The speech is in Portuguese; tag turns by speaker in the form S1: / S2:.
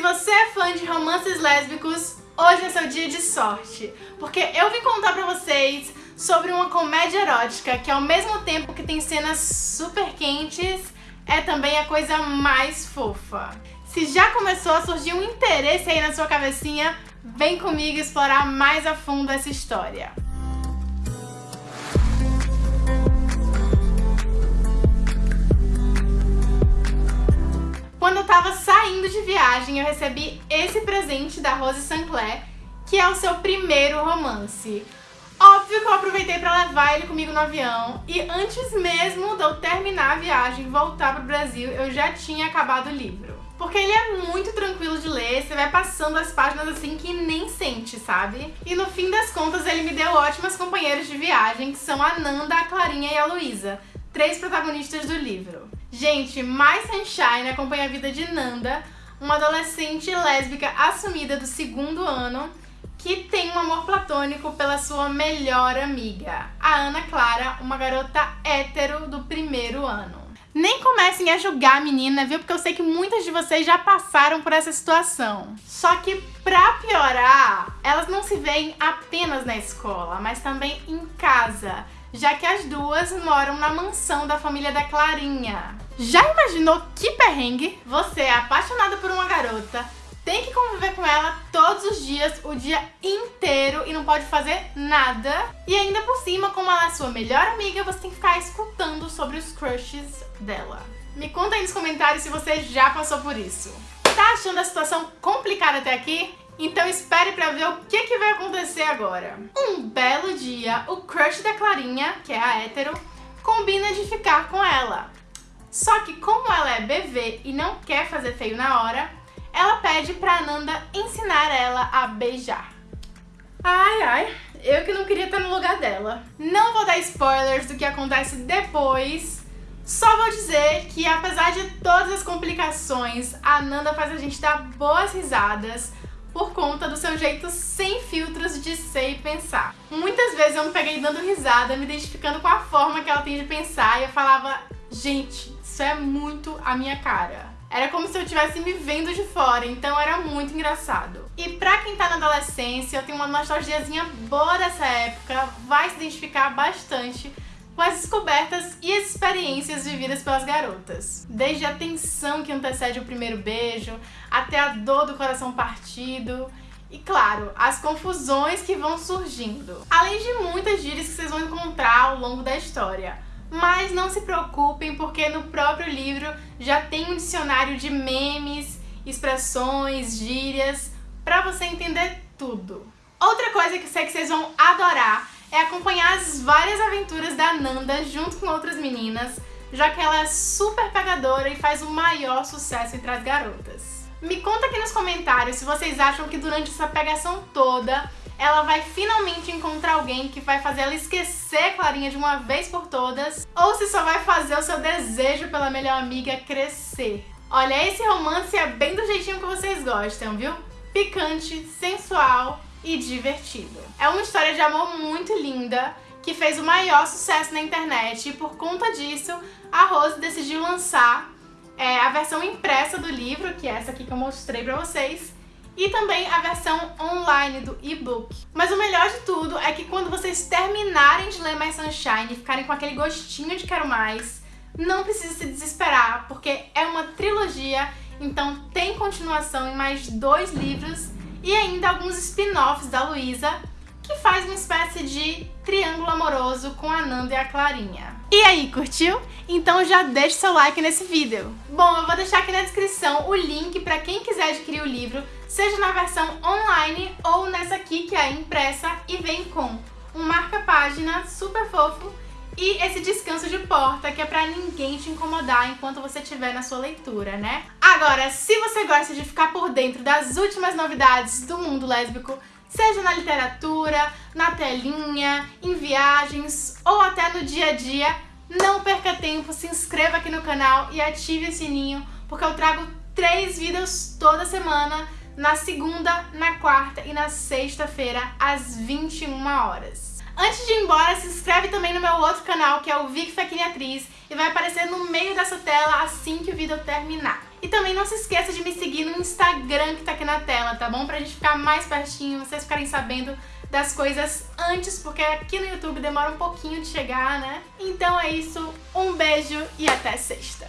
S1: você é fã de romances lésbicos, hoje é seu dia de sorte, porque eu vim contar pra vocês sobre uma comédia erótica que ao mesmo tempo que tem cenas super quentes, é também a coisa mais fofa. Se já começou a surgir um interesse aí na sua cabecinha, vem comigo explorar mais a fundo essa história. Saindo de viagem, eu recebi esse presente da Rose Sinclair, que é o seu primeiro romance. Óbvio que eu aproveitei pra levar ele comigo no avião, e antes mesmo de eu terminar a viagem e voltar pro Brasil, eu já tinha acabado o livro. Porque ele é muito tranquilo de ler, você vai passando as páginas assim que nem sente, sabe? E no fim das contas ele me deu ótimas companheiras de viagem, que são a Nanda, a Clarinha e a Luísa, três protagonistas do livro. Gente, My Sunshine acompanha a vida de Nanda, uma adolescente lésbica assumida do segundo ano que tem um amor platônico pela sua melhor amiga, a Ana Clara, uma garota hétero do primeiro ano. Nem comecem a julgar a menina, viu? Porque eu sei que muitas de vocês já passaram por essa situação. Só que pra piorar, elas não se veem apenas na escola, mas também em casa já que as duas moram na mansão da família da Clarinha. Já imaginou que perrengue? Você é apaixonado por uma garota, tem que conviver com ela todos os dias, o dia inteiro e não pode fazer nada. E ainda por cima, como ela é sua melhor amiga, você tem que ficar escutando sobre os crushes dela. Me conta aí nos comentários se você já passou por isso. Tá achando a situação complicada até aqui? Então espere pra ver o que, que vai acontecer agora. Um belo dia, o crush da Clarinha, que é a hétero, combina de ficar com ela. Só que como ela é BV e não quer fazer feio na hora, ela pede pra Nanda ensinar ela a beijar. Ai, ai, eu que não queria estar no lugar dela. Não vou dar spoilers do que acontece depois, só vou dizer que apesar de todas as complicações, a Nanda faz a gente dar boas risadas, por conta do seu jeito sem filtros de ser e pensar. Muitas vezes eu me peguei dando risada, me identificando com a forma que ela tem de pensar e eu falava, gente, isso é muito a minha cara. Era como se eu estivesse me vendo de fora, então era muito engraçado. E pra quem tá na adolescência, eu tenho uma nostalgiazinha boa dessa época, vai se identificar bastante com as descobertas e as experiências vividas pelas garotas. Desde a tensão que antecede o primeiro beijo, até a dor do coração partido, e claro, as confusões que vão surgindo. Além de muitas gírias que vocês vão encontrar ao longo da história. Mas não se preocupem, porque no próprio livro já tem um dicionário de memes, expressões, gírias, pra você entender tudo. Outra coisa que eu sei que vocês vão adorar é acompanhar as várias aventuras da Nanda junto com outras meninas, já que ela é super pegadora e faz o maior sucesso entre as garotas. Me conta aqui nos comentários se vocês acham que durante essa pegação toda ela vai finalmente encontrar alguém que vai fazer ela esquecer Clarinha de uma vez por todas, ou se só vai fazer o seu desejo pela melhor amiga crescer. Olha, esse romance é bem do jeitinho que vocês gostam, viu? Picante, sensual e divertido. É uma história de amor muito linda, que fez o maior sucesso na internet e por conta disso a Rose decidiu lançar é, a versão impressa do livro, que é essa aqui que eu mostrei pra vocês, e também a versão online do e-book. Mas o melhor de tudo é que quando vocês terminarem de ler My Sunshine e ficarem com aquele gostinho de quero mais, não precisa se desesperar, porque é uma trilogia, então tem continuação em mais dois livros e ainda alguns spin-offs da Luísa, que faz uma espécie de triângulo amoroso com a Nanda e a Clarinha. E aí, curtiu? Então já deixa seu like nesse vídeo. Bom, eu vou deixar aqui na descrição o link para quem quiser adquirir o livro, seja na versão online ou nessa aqui que é impressa e vem com um marca-página super fofo e esse descanso de porta, que é pra ninguém te incomodar enquanto você estiver na sua leitura, né? Agora, se você gosta de ficar por dentro das últimas novidades do mundo lésbico, seja na literatura, na telinha, em viagens ou até no dia a dia, não perca tempo, se inscreva aqui no canal e ative o sininho, porque eu trago três vídeos toda semana, na segunda, na quarta e na sexta-feira, às 21 horas. Antes de ir embora, se inscreve também no meu outro canal, que é o Vic Fequini Atriz, e vai aparecer no meio dessa tela assim que o vídeo terminar. E também não se esqueça de me seguir no Instagram que tá aqui na tela, tá bom? Pra gente ficar mais pertinho, vocês ficarem sabendo das coisas antes, porque aqui no YouTube demora um pouquinho de chegar, né? Então é isso, um beijo e até sexta!